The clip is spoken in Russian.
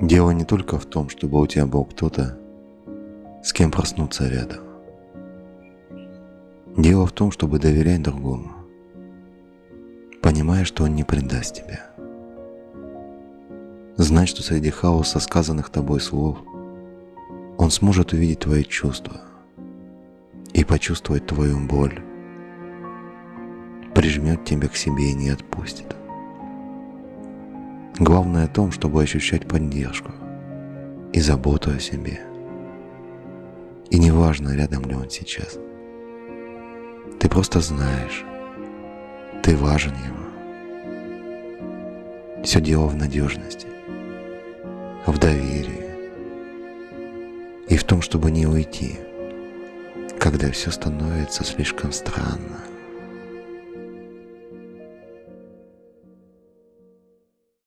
Дело не только в том, чтобы у тебя был кто-то, с кем проснуться рядом. Дело в том, чтобы доверять другому, понимая, что он не предаст тебя. Знать, что среди хаоса сказанных тобой слов он сможет увидеть твои чувства и почувствовать твою боль, прижмет тебя к себе и не отпустит. Главное в том, чтобы ощущать поддержку и заботу о себе. И неважно, рядом ли он сейчас. Ты просто знаешь, ты важен ему. Все дело в надежности, в доверии и в том, чтобы не уйти, когда все становится слишком странно.